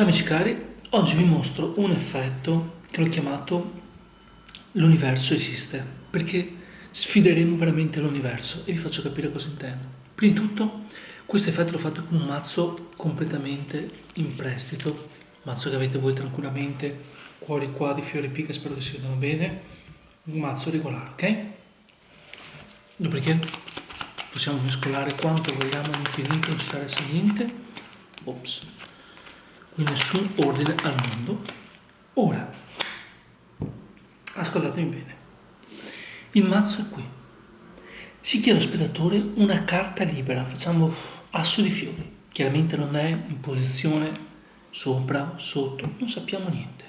Ciao amici cari, oggi vi mostro un effetto che l'ho chiamato l'universo esiste, perché sfideremo veramente l'universo e vi faccio capire cosa intendo. Prima di tutto, questo effetto l'ho fatto con un mazzo completamente in prestito, mazzo che avete voi tranquillamente, cuori qua di fiori pica, spero che si vedano bene, un mazzo regolare, ok? Dopodiché possiamo mescolare quanto vogliamo all'infinito, non ci interessa niente. Ops nessun ordine al mondo. Ora, ascoltatemi bene, il mazzo è qui. Si chiede allo spettatore una carta libera, facciamo asso di fiori, chiaramente non è in posizione sopra, sotto, non sappiamo niente.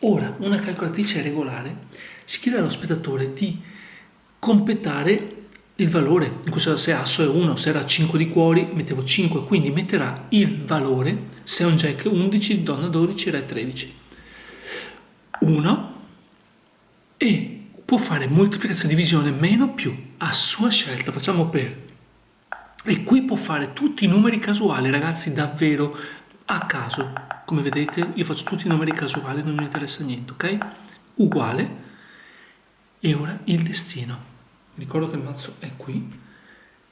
Ora, una calcolatrice regolare si chiede allo spettatore di completare il valore, in questo caso se asso è 1, se era 5 di cuori mettevo 5, quindi metterà il valore, se è un jack 11, donna 12, re 13. 1 e può fare moltiplicazione, divisione, meno, più, a sua scelta, facciamo per. E qui può fare tutti i numeri casuali, ragazzi, davvero a caso. Come vedete io faccio tutti i numeri casuali, non mi interessa niente, ok? Uguale. E ora il destino ricordo che il mazzo è qui,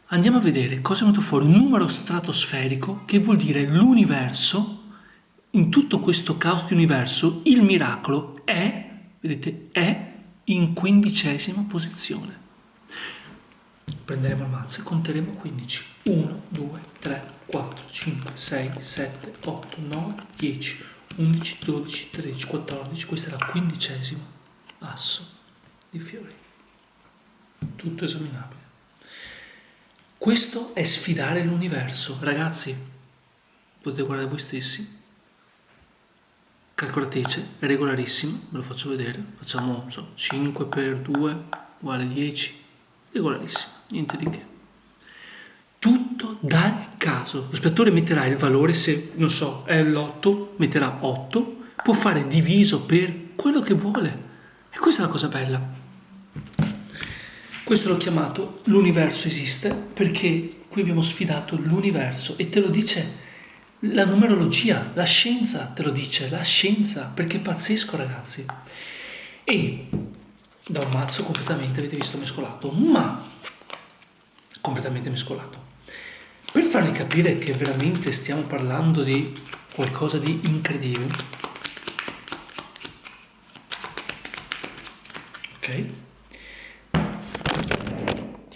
andiamo a vedere cosa è venuto fuori un numero stratosferico che vuol dire l'universo, in tutto questo caos di universo, il miracolo è, vedete, è in quindicesima posizione. Prenderemo il mazzo e conteremo 15. 1, 2, 3, 4, 5, 6, 7, 8, 9, 10, 11, 12, 13, 14. Questo era il quindicesimo asso di fiori tutto esaminabile. Questo è sfidare l'universo. Ragazzi, potete guardare voi stessi. Calcolatrice, è regolarissimo, ve lo faccio vedere. Facciamo so, 5 per 2 uguale 10. Regolarissimo, niente di che. Tutto dal caso. Lo spettatore metterà il valore, se non so, è l'8, metterà 8, può fare diviso per quello che vuole. E questa è la cosa bella. Questo l'ho chiamato l'universo esiste perché qui abbiamo sfidato l'universo e te lo dice la numerologia, la scienza te lo dice, la scienza, perché è pazzesco ragazzi. E da un mazzo completamente, avete visto, mescolato, ma completamente mescolato. Per farvi capire che veramente stiamo parlando di qualcosa di incredibile, ok?